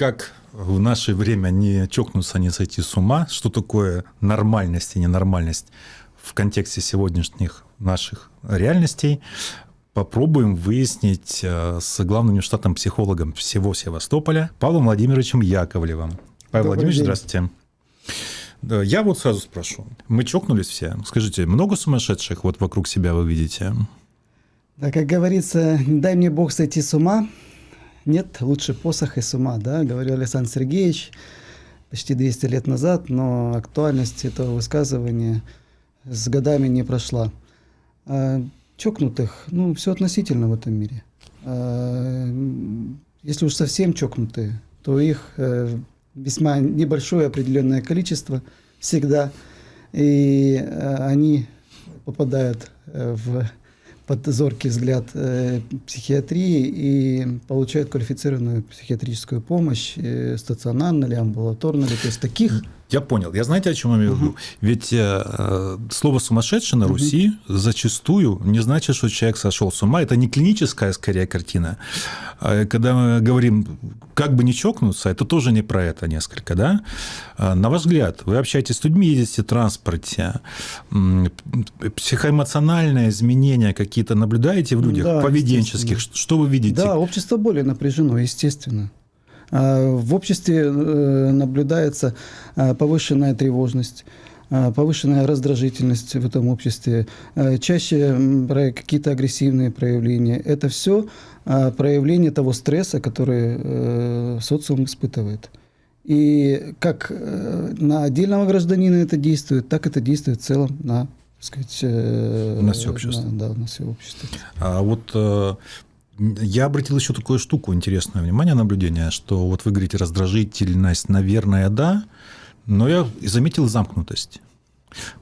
как в наше время не чокнуться, не сойти с ума, что такое нормальность и ненормальность в контексте сегодняшних наших реальностей, попробуем выяснить э, с главным штатным психологом всего Севастополя Павлом Владимировичем Яковлевым. Павел Добрый Владимирович, день. здравствуйте. Я вот сразу спрошу. Мы чокнулись все. Скажите, много сумасшедших вот вокруг себя вы видите? Да, как говорится, дай мне Бог сойти с ума. Нет лучше посоха и с ума, да, говорил Александр Сергеевич почти 200 лет назад, но актуальность этого высказывания с годами не прошла. А, чокнутых, ну, все относительно в этом мире. А, если уж совсем чокнутые, то их э, весьма небольшое определенное количество всегда, и э, они попадают э, в под зоркий взгляд э, психиатрии и получают квалифицированную психиатрическую помощь, э, стационарно ли, амбулаторно ли. То есть таких я понял. Я знаете, о чем я имею в виду? Ведь э, слово сумасшедший на Руси зачастую не значит, что человек сошел с ума. Это не клиническая, скорее, картина. А когда мы говорим, как бы не чокнуться, это тоже не про это несколько, да? А на ваш взгляд, вы общаетесь с людьми, ездите в транспорте, психоэмоциональные изменения какие-то наблюдаете в людях, да, поведенческих? Что вы видите? Да, общество более напряжено, естественно. А, в обществе э, наблюдается а, повышенная тревожность, повышенная раздражительность в этом обществе, чаще какие-то агрессивные проявления. Это все проявление того стресса, который э, социум испытывает. И как э, на отдельного гражданина это действует, так это действует в целом на сказать, на все общество. На, да, на все общество. А вот я обратил еще такую штуку интересное внимание, наблюдение, что вот вы говорите раздражительность, наверное, да, но я заметил замкнутость.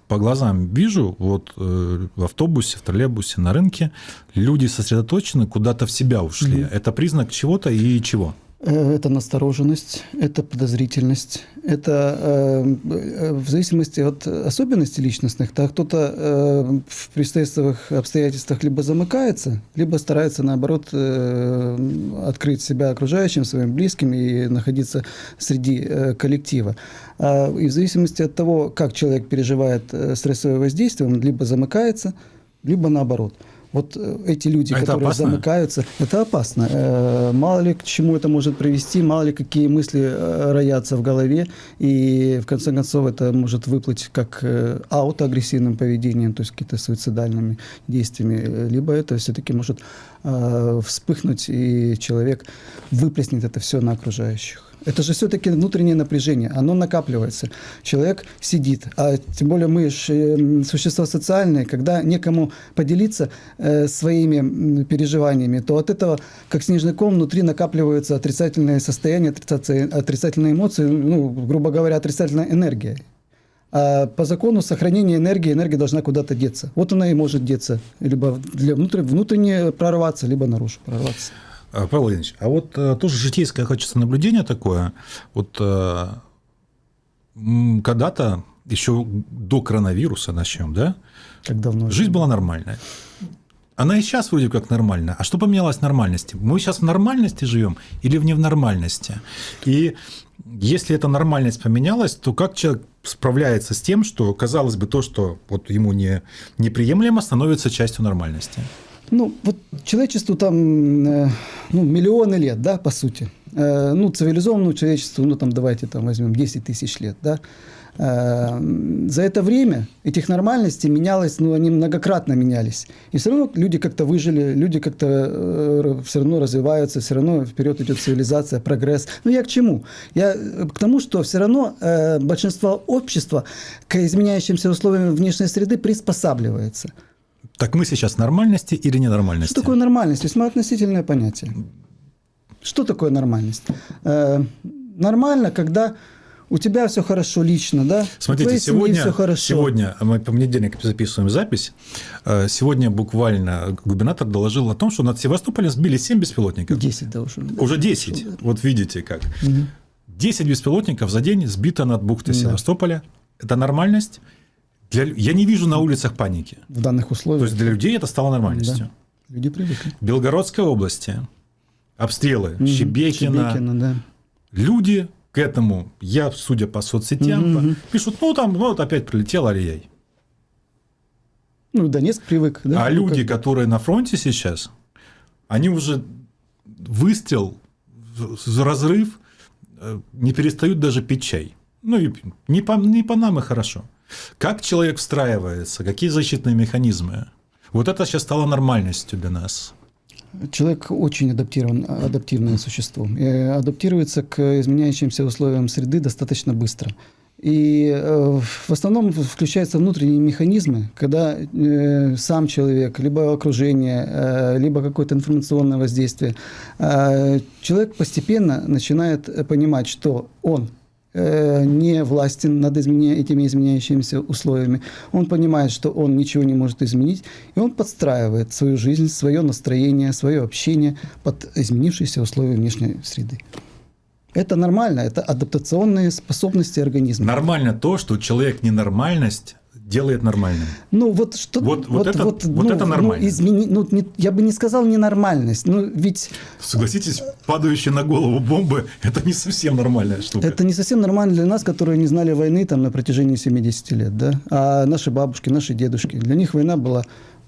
По глазам вижу, вот э, в автобусе, в троллейбусе, на рынке люди сосредоточены, куда-то в себя ушли. Mm-hmm. Это признак чего-то и чего? Э, это настороженность, это подозрительность, это э, э, в зависимости от особенностей личностных, так кто-то э, в предстоятельных обстоятельствах либо замыкается, либо старается, наоборот, э, открыть себя окружающим, своим близким и находиться среди э, коллектива. А, и в зависимости от того, как человек переживает э, стрессовое воздействие, он либо замыкается, либо наоборот – вот э, эти люди, а которые замыкаются, это опасно. Э, мало ли к чему это может привести, мало ли какие мысли э, роятся в голове, и в конце концов это может выплыть как аутоагрессивным поведением, то есть какими-то суицидальными действиями, либо это все-таки может вспыхнуть, и человек выплеснет это все на окружающих. Это же все-таки внутреннее напряжение, оно накапливается. Человек сидит, а тем более мы же эм, существа социальные, когда некому поделиться э, своими переживаниями, то от этого, как снежный ком, внутри накапливаются отрицательные состояния, отрицательные эмоции, ну, грубо говоря, отрицательная энергия. А по закону сохранения энергии, энергия должна куда-то деться. Вот она и может деться, либо для внутренне прорваться, либо наружу прорваться. А, Павел Владимирович, а вот э, тоже житейское хочется наблюдение такое. Вот э, когда-то, еще до коронавируса начнем, да? Как давно? Жизнь была нормальная. Она и сейчас вроде как нормальная. А что поменялось в нормальности? Мы сейчас в нормальности живем или в невнормальности? И если эта нормальность поменялась, то как человек справляется с тем, что, казалось бы, то, что вот ему не, неприемлемо, становится частью нормальности? Ну, вот человечеству там э, ну, миллионы лет, да, по сути. Э, ну, цивилизованному человечеству, ну, там, давайте там возьмем 10 тысяч лет, да. Э, за это время этих нормальностей менялось, ну, они многократно менялись. И все равно люди как-то выжили, люди как-то все равно развиваются, все равно вперед идет цивилизация, прогресс. Ну, я к чему? Я к тому, что все равно большинство общества к изменяющимся условиям внешней среды приспосабливается. Так мы сейчас нормальности или ненормальности? Что такое нормальность? Весьма относительное понятие. Что такое нормальность? Э, нормально, когда у тебя все хорошо лично, да? Смотрите, сегодня, все хорошо. сегодня мы по понедельник записываем запись. Э, сегодня буквально губернатор доложил о том, что над Севастополем сбили 7 беспилотников. 10 должен. Да. Уже 10. Вот видите как. Угу. 10 беспилотников за день сбито над бухтой да. Севастополя. Это нормальность? Для... Я не вижу на улицах паники. В данных условиях. То есть для людей это стало нормальностью. Да. Люди привыкли. В Белгородской области обстрелы угу. Щебекина, Щебекина да. люди к этому, я, судя по соцсетям, Мгм. пишут, ну там, ну вот опять прилетел Алией. Ну, Донецк привык, да? а Ну, люди, как- которые на фронте сейчас, они уже выстрел, разрыв, э, не перестают даже пить чай. Ну, и не по, не по нам и хорошо. Как человек встраивается, какие защитные механизмы? Вот это сейчас стало нормальностью для нас. Человек очень адаптирован, адаптивное существо. И адаптируется к изменяющимся условиям среды достаточно быстро. И э, в основном включаются внутренние механизмы, когда э, сам человек, либо окружение, э, либо какое-то информационное воздействие, э, человек постепенно начинает э, понимать, что он э, не властен над изменя- этими изменяющимися условиями. Он понимает, что он ничего не может изменить, и он подстраивает свою жизнь, свое настроение, свое общение под изменившиеся условия внешней среды. Это нормально, это адаптационные способности организма. Нормально то, что человек ненормальность делает нормальным. Ну вот что Вот- вот это- вот ну, это ну, нормально. измени- ну, не- я бы не сказал ненормальность, ну ведь Согласитесь, падающие на голову бомбы – это не совсем нормальная штука. Это не совсем нормально для нас, которые не знали войны там, на протяжении 70 лет. Да? А наши бабушки, наши дедушки, для них война была...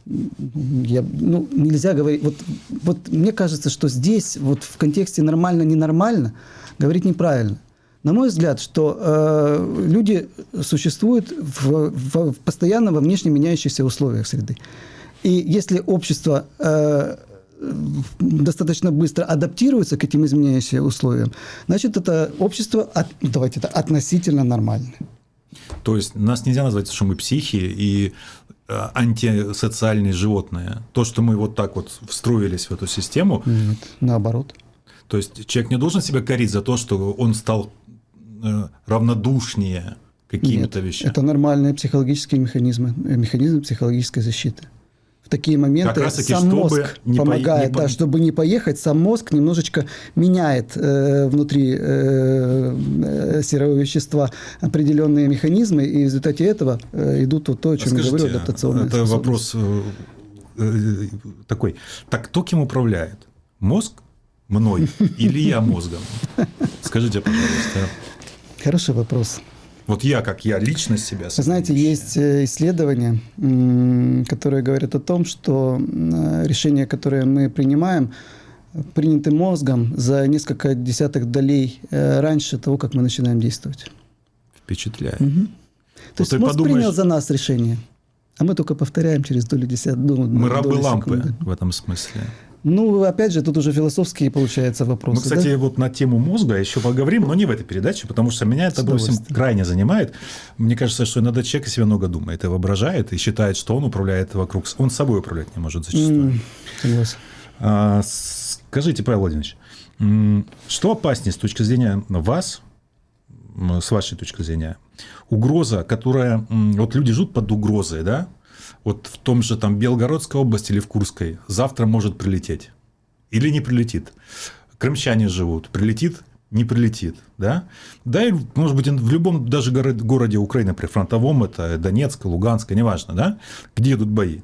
Я, ну, нельзя говорить... Вот, вот мне кажется, что здесь, вот в контексте нормально-ненормально, говорить неправильно. На мой взгляд, что э, люди существуют в, в- в постоянно во внешне меняющихся условиях среды. И если общество э, достаточно быстро адаптируется к этим изменяющимся условиям, значит, это общество, от- давайте это, относительно нормальное. То есть нас нельзя назвать, что мы психи и э, антисоциальные животные. То, что мы вот так вот встроились в эту систему, Нет, наоборот. то есть человек не должен себя корить за то, что он стал равнодушнее какими-то Нет, вещами. Это нормальные психологические механизмы, э, механизмы психологической защиты. В такие моменты Как сам мозг не по- помогает, по- да, чтобы не поехать, сам мозг немножечко меняет э, внутри э, э, серого вещества определенные механизмы, и в результате этого э, идут вот то, о чем я говорю, Скажите, адаптационные это вопрос э, э, такой. Так кто кем управляет? Мозг мной или я мозгом? Скажите, пожалуйста. Хороший вопрос. Вот я, как я, личность себя. Вы знаете, есть э, исследования, которые говорят о том, что м, решения, которые мы принимаем, приняты мозгом за несколько десятых долей э, раньше того, как мы начинаем действовать. Впечатляет. То Вот есть ты мозг подумаешь- принял за нас решение, а мы только повторяем через долю десят, ну, Мы рабы лампы секунды. в этом смысле. Ну, опять же, тут уже философские, получается, вопросы. Мы, кстати, да? вот на тему мозга еще поговорим, но не в этой передаче, потому что меня это, допустим, крайне занимает. Мне кажется, что иногда человек о себе много думает и воображает, и считает, что он управляет вокруг. Он собой управлять не может зачастую. Согласен. А, Скажите, Павел Владимирович, что опаснее с точки зрения вас, с вашей точки зрения, угроза, которая... Вот люди живут под угрозой, да? Вот в том же там Белгородской области или в Курской завтра может прилететь. Или не прилетит. Крымчане живут. Прилетит, не прилетит. Да? Да, и, может быть, в любом даже горо- городе Украины, при фронтовом, это Донецк, Луганск, неважно, да? где идут бои.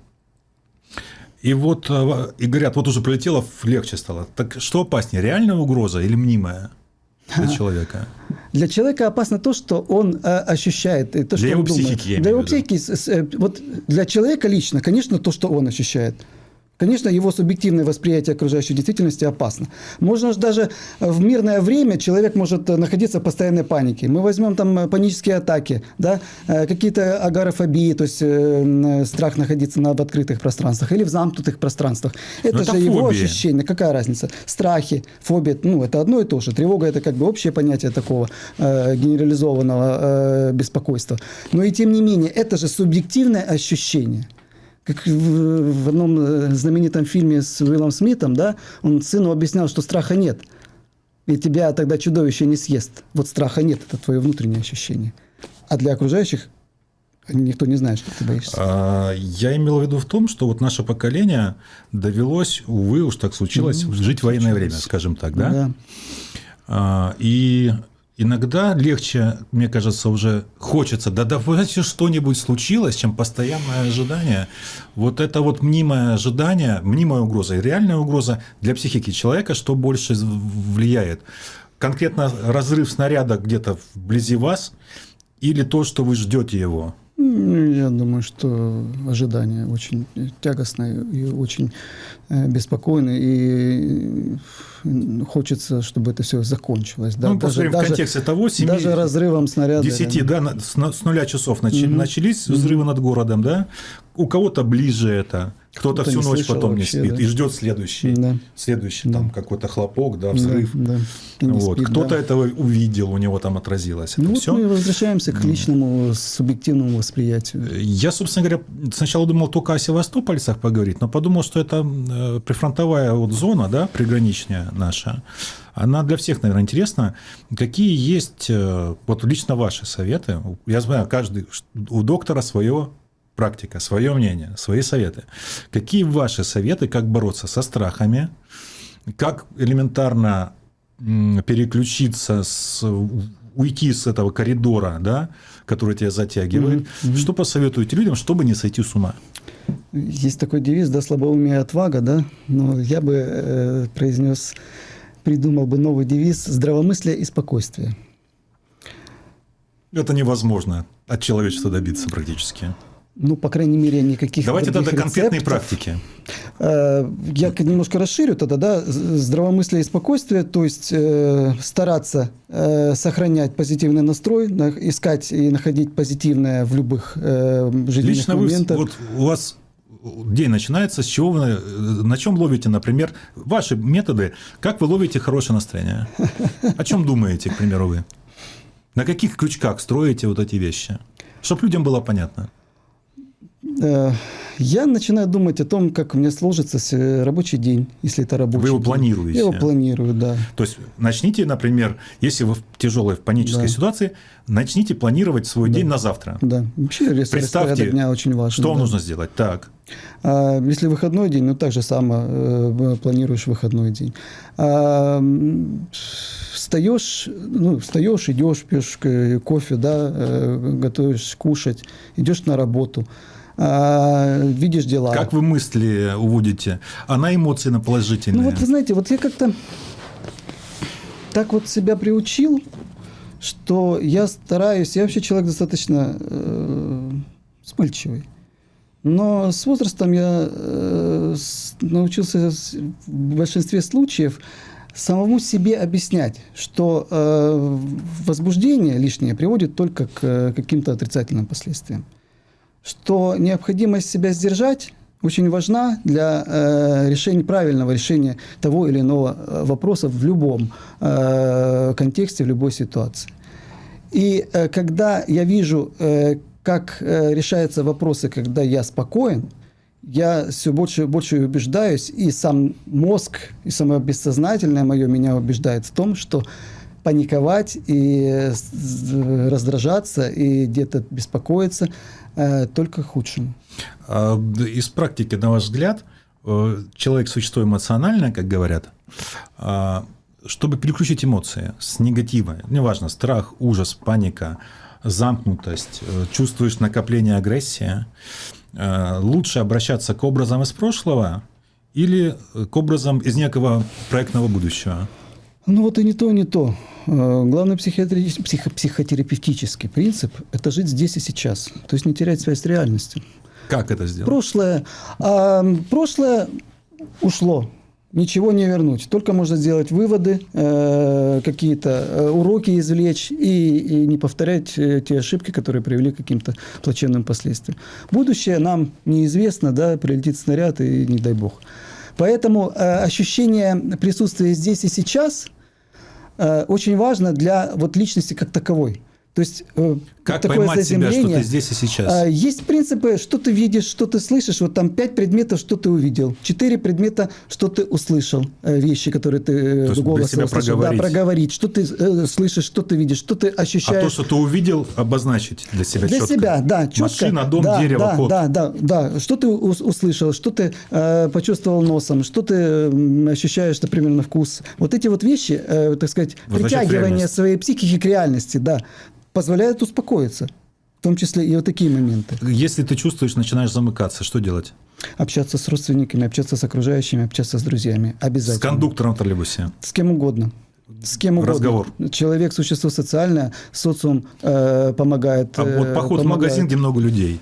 И вот э, и говорят, вот уже прилетело, легче стало. Так что опаснее, реальная угроза или мнимая для человека? Для человека опасно то, что он э, ощущает, и то, что Для его он думает. психики, я Для его психики, э, вот для человека лично, конечно, то, что он ощущает. Конечно, его субъективное восприятие окружающей действительности опасно. Можно же даже в мирное время человек может э, находиться в постоянной панике. Мы возьмем там э, панические атаки, да, э, какие-то агорафобии, то есть э, страх находиться на, в открытых пространствах или в замкнутых пространствах. Это Но же это его фобия. ощущение. Какая разница? Страхи, фобия, ну, это одно и то же. Тревога – это как бы общее понятие такого э, генерализованного э, беспокойства. Но и тем не менее, это же субъективное ощущение. Как в, в одном э, знаменитом фильме с Уиллом Смитом, да, он сыну объяснял, что страха нет. И тебя тогда чудовище не съест. Вот страха нет, это твое внутреннее ощущение. А для окружающих никто не знает, что ты боишься. А, Я имел в виду в том, что вот наше поколение довелось, увы, уж так случилось, Ну, жить в военное время, скажем так, да? Да. А, И иногда легче, мне кажется, уже хочется, да давайте что-нибудь случилось, чем постоянное ожидание. Вот это вот мнимое ожидание, мнимая угроза и реальная угроза для психики человека, что больше влияет? конкретно разрыв снаряда где-то вблизи вас или то, что вы ждете его? Ну, Я думаю, что ожидание очень тягостное и очень э, беспокойное, и э, хочется, чтобы это все закончилось. Да, ну, посмотрим в контексте того, 7, даже разрывом снаряда. 10, да, с, нуля часов начи- начались взрывы над городом, да? У кого-то ближе это, кто-то всю не ночь слышал потом не вообще, спит да. и ждет следующий, Да. следующий там какой-то хлопок, да, взрыв. Да, да. Не Вот. спит, Кто-то да. этого увидел, у него там отразилось. Это Ну вот все. мы возвращаемся к личному субъективному восприятию. Я, собственно говоря, сначала думал только о севастопольцах поговорить, но подумал, что это э, прифронтовая вот зона, да, приграничная наша. Она для всех, наверное, интересна. Какие есть э, вот лично ваши советы? Я знаю, каждый у доктора свое практика, свое мнение, свои советы. Какие ваши советы, как бороться со страхами, как элементарно переключиться, с, уйти с этого коридора, да, который тебя затягивает? Что посоветуете людям, чтобы не сойти с ума? Есть такой девиз, да, слабоумие отвага, да, но я бы э, произнес, придумал бы новый девиз «здравомыслие и спокойствие». Это невозможно от человечества добиться практически. Ну, по крайней мере, никаких Давайте тогда конкретные рецептов. практики. Э, Я немножко расширю тогда, да, здравомыслие и спокойствие, то есть э, стараться э, сохранять позитивный настрой, на- искать и находить позитивное в любых э, жизненных Лично вы, моментах. вот у вас день начинается, с чего вы, э, на чем ловите, например, ваши методы, как вы ловите хорошее настроение? О чем думаете, к примеру, вы? На каких крючках строите вот эти вещи? Чтобы людям было понятно. Э, Я начинаю думать о том, как у меня сложится с- рабочий день, если это рабочий Вы его день. планируете? Я его планирую, да. То есть начните, например, если вы в тяжелой в панической Да. ситуации, начните планировать свой день на завтра. Да, вообще Представьте, дня очень важен. Что да. нужно сделать? Так. А если выходной день, ну так же само э, планируешь выходной день. А, встаешь, ну, встаешь, идешь, пьешь к- кофе, да, э, готовишь кушать, идешь на работу, а, видишь дела. Как вы мысли уводите? А на эмоции на положительные? Ну вот вы знаете, вот я как-то так вот себя приучил, что я стараюсь, я вообще человек достаточно э, вспыльчивый. Но с возрастом я э, с- научился в большинстве случаев самому себе объяснять, что э, возбуждение лишнее приводит только к э, каким-то отрицательным последствиям. Что необходимость себя сдержать очень важна для э, решения, правильного решения того или иного э, вопроса в любом э, контексте, в любой ситуации. И э, когда я вижу, э, как э, решаются вопросы, когда я спокоен, я все больше и больше убеждаюсь, и сам мозг, и самое бессознательное мое меня убеждает в том, что паниковать и э, раздражаться и где-то беспокоиться только к худшему. А, Из практики, на ваш взгляд, э, человек существо эмоциональное, как говорят, а, чтобы переключить эмоции с негатива, неважно, страх, ужас, паника, замкнутость, э, чувствуешь накопление агрессии, э, лучше обращаться к образам из прошлого или к образам из некого проектного будущего? Ну вот и не то, и не то. Э, Главный психиатри- психо- психотерапевтический принцип – это жить здесь и сейчас, то есть не терять связь с реальностью. Как это сделать? Прошлое, а, прошлое ушло, ничего не вернуть. Только можно сделать выводы, э, какие-то э, уроки извлечь и, и не повторять э, те ошибки, которые привели к каким-то плачевным последствиям. Будущее нам неизвестно, да, прилетит снаряд и не дай бог. Поэтому э, ощущение присутствия здесь и сейчас э, очень важно для вот личности как таковой. То есть э, Как такое поймать себя, что ты здесь и сейчас? А, Есть принципы, что ты видишь, что ты слышишь. Вот там пять предметов, что ты увидел. Четыре предмета, что ты услышал. Э, Вещи, которые ты э, То для голосом себя услышал. проговорить. Да, проговорить. Что ты э, слышишь, что ты видишь, что ты А ощущаешь. то, что ты увидел, обозначить для себя Для четко. себя, да, четко. Машина, дом, да, дерево, да, кот. Да, да, да. Что ты ус- услышал, что ты э, почувствовал носом, что ты м, ощущаешь, например, на вкус. Вот эти вот вещи, э, так сказать, Возвращать в притягивание своей психики к реальности, да, позволяет успокоиться. В том числе и вот такие моменты. Если ты чувствуешь, начинаешь замыкаться, что делать? Общаться с родственниками, общаться с окружающими, общаться с друзьями. С Обязательно. кондуктором в троллейбусе. С кем угодно. с кем угодно. разговор. Человек – существо социальное, социум э, помогает. А вот э, поход в помогает. магазин, где много людей.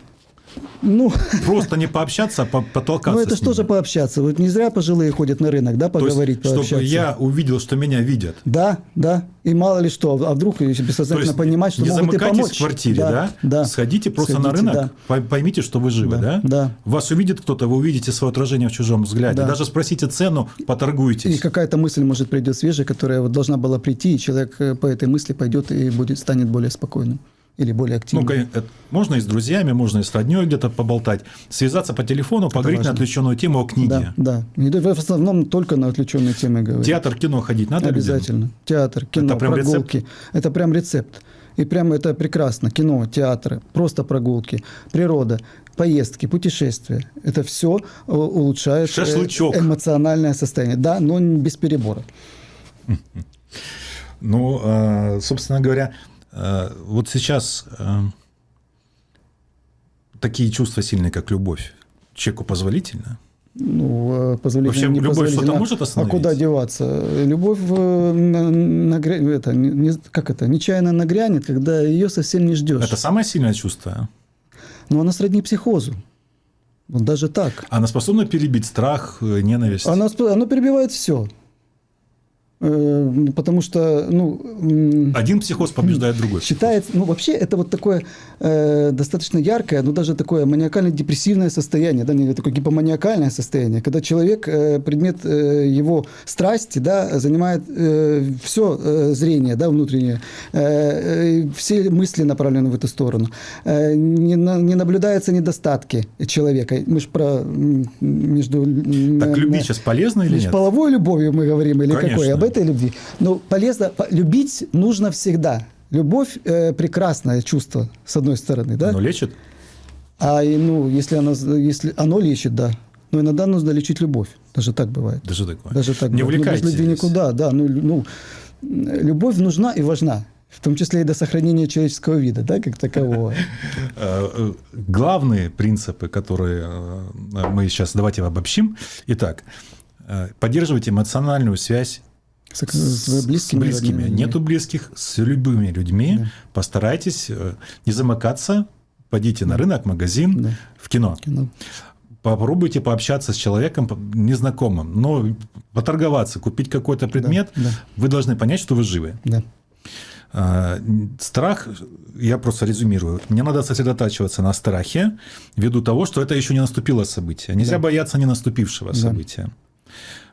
Ну, Просто не пообщаться, а по- потолкаться ну, это с же пообщаться. Вот не зря пожилые ходят на рынок, да, То есть, поговорить, чтобы пообщаться. я увидел, что меня видят. Да, да. И мало ли что, а вдруг бессознательно есть понимать, что не могут и помочь. в квартире, да? Да. Сходите просто на Сходите, рынок, да. по- поймите, что вы живы, да? Да, да. Вас увидит кто-то, вы увидите свое отражение в чужом взгляде. Да. Даже спросите цену, поторгуйтесь. И какая-то мысль может придет свежая, которая вот должна была прийти, и человек э, по этой мысли пойдет и будет, станет более спокойным или более Ну, активным. кон- это можно и с друзьями, можно и с родней где-то поболтать, связаться по телефону, поговорить на важно. отвлеченную тему о книге. Да, да. В основном только на отвлеченные темы говорить. Театр, кино ходить надо людям? Обязательно. Театр, кино, Это прям рецепт? прогулки. Это прям рецепт. И прям это прекрасно. Кино, театры, просто прогулки, природа, поездки, путешествия. Это все улучшает э, Шашлычок. эмоциональное состояние. Да, но без перебора. Ну, э, собственно говоря, э, вот сейчас э, такие чувства сильные, как любовь, человеку позволительно? Ну, э, позволительно, Вообще, любовь непозволительно. что-то может А остановить? куда деваться? Любовь э, на- нагря- это, не- не- как это, нечаянно нагрянет, когда ее совсем не ждешь. Это самое сильное чувство. Но она сродни психозу. Даже так. Она способна перебить страх, э, ненависть. Оно, сп- оно перебивает все. Потому что, ну, Один психоз побеждает другой. считается, ну, вообще это вот такое э, достаточно яркое, но даже такое маниакально-депрессивное состояние, да, не такое гипоманиакальное состояние, когда человек, э, предмет э, его страсти, да, занимает все зрение, да, внутреннее, э, э, все мысли направлены в эту сторону. Э, не, на- не наблюдаются недостатки человека. Мы же про между... Так э, любить сейчас полезно или нет? половой любовью мы говорим или Конечно. какой? Об этой любви. Ну, полезно, по- любить нужно всегда. Любовь э, прекрасное чувство, с одной стороны, да? Оно лечит? А ну, если оно, если оно лечит, да. Но иногда нужно лечить любовь. Даже так бывает. Даже такое. Даже так Не бывает. Ну, без увлекайтесь. любви никуда, да. Ну, ну, любовь нужна и важна. В том числе и до сохранения человеческого вида, да, как такового. Э, э, Главные принципы, которые э, мы сейчас давайте обобщим. Итак, поддерживайте эмоциональную связь С, с близкими. с близкими. родными. Нету близких, с любыми людьми. Да. Постарайтесь э, не замыкаться. Пойдите на рынок, магазин, Да. в кино. Кино. Попробуйте пообщаться с человеком незнакомым, но поторговаться, купить какой-то предмет. да. Вы должны понять, что вы живы. Да. А, Страх, я просто резюмирую, мне надо сосредотачиваться на страхе ввиду того, что это еще не наступило событие. Нельзя Да. бояться не наступившего Да. события.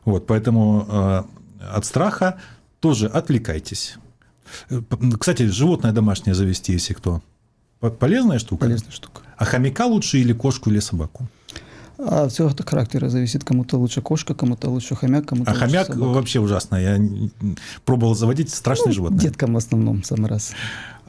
Вот, поэтому э, от страха тоже отвлекайтесь. Э, Кстати, животное домашнее завести, если кто. По- Полезная штука? Полезная штука. А хомяка лучше или кошку, или собаку? А все от характера зависит. Кому-то лучше кошка, кому-то лучше хомяк, кому-то А лучше хомяк собака. вообще ужасно. Я пробовал заводить страшное Ну, животное. Деткам в основном самый раз.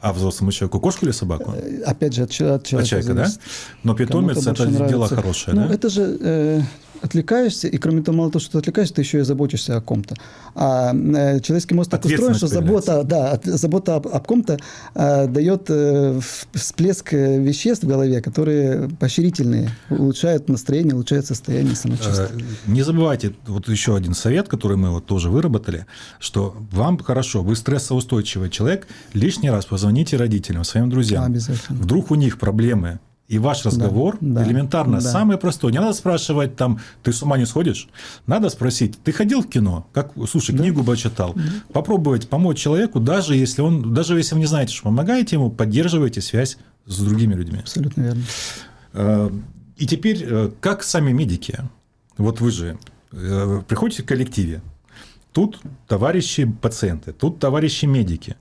А взрослому человеку кошку или собаку? Э, Опять же, от, от человека, От человека, да? зависит. Но питомец это дело нравится. хорошее, ну, да? это же э, отвлекаешься, и кроме того, мало того, что ты отвлекаешься, ты еще и заботишься о ком-то. А э, человеческий мозг так устроен, что забота, да, от- забота об, об ком-то э, дает э, всплеск э, веществ в голове, которые поощрительные, улучшают настроение, улучшают состояние самочувствия. Не забывайте, вот еще один совет, который мы вот тоже выработали, что вам хорошо, вы стрессоустойчивый человек, лишний раз позвоните родителям, своим друзьям. Обязательно. Вдруг у них проблемы, и ваш разговор да, элементарно, да. самый простой. Не надо спрашивать там, ты с ума не сходишь? Надо спросить, ты ходил в кино? Как, слушай, книгу бы читал. Попробовать помочь человеку, даже если он, даже если вы не знаете, что помогаете ему, поддерживайте связь с другими людьми. Абсолютно верно. Э, И теперь, э, как сами медики, вот вы же э, приходите в коллективе, тут товарищи пациенты, тут товарищи медики,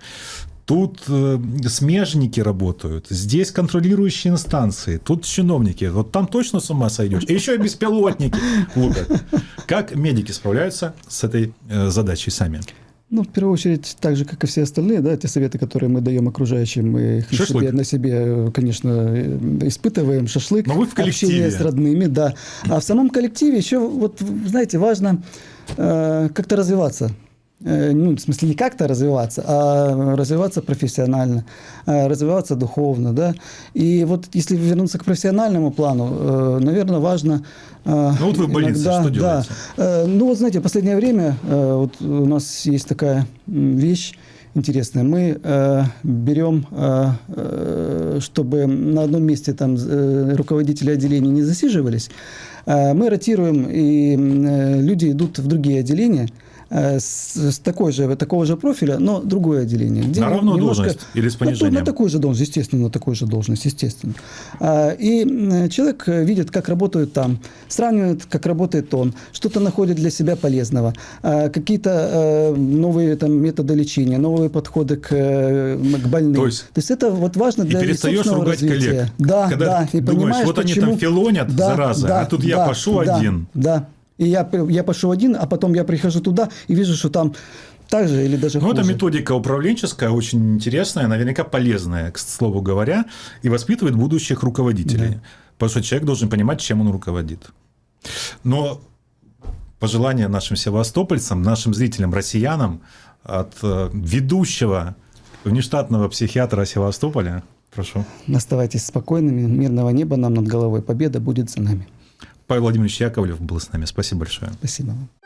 тут э, смежники работают, здесь контролирующие инстанции, тут чиновники, вот там точно с ума сойдешь, и еще и беспилотники лупят. Как медики справляются с этой э, задачей сами? Ну, в первую очередь, так же, как и все остальные, да, те советы, которые мы даем окружающим, мы их на себе, на себе, э, конечно, э, испытываем. Шашлык, Но вы в коллективе. общение с родными, да. А в самом коллективе еще, вот, знаете, важно э, как-то развиваться. Э, ну, в смысле, не как-то развиваться, а развиваться профессионально, э, развиваться духовно, да. И вот если вернуться к профессиональному плану, э, наверное, важно... Ну вот вы в больнице, иногда, что делаете? Да, ну вот знаете, в последнее время вот у нас есть такая вещь, интересное. Мы э, берем, э, чтобы на одном месте там э, руководители отделений не засиживались, э, мы ротируем, и э, люди идут в другие отделения – с, с такой же, такого же профиля, но другое отделение. Где на равную немножко, должность или с понижением? На, на такую же должность, естественно, на такую же должность, естественно. А, и человек видит, как работают там, сравнивает, как работает он, что-то находит для себя полезного, а, какие-то э, новые там, методы лечения, новые подходы к, к больным. То есть, То есть это вот важно для и перестаешь ругать развития. коллег. Да, Когда да. И думаешь, понимаешь, вот почему... они там филонят, да, зараза, да, а тут да, я пошел да, один. Да, и я, я пошел один, а потом я прихожу туда и вижу, что там так же или даже ну, хуже. это методика управленческая, очень интересная, наверняка полезная, к слову говоря, и воспитывает будущих руководителей. Да. Потому что человек должен понимать, чем он руководит. Но пожелание нашим севастопольцам, нашим зрителям, россиянам от э, ведущего внештатного психиатра Севастополя. Прошу. Оставайтесь спокойными, мирного неба нам над головой. Победа будет за нами. Павел Владимирович Яковлев был с нами. Спасибо большое. Спасибо вам.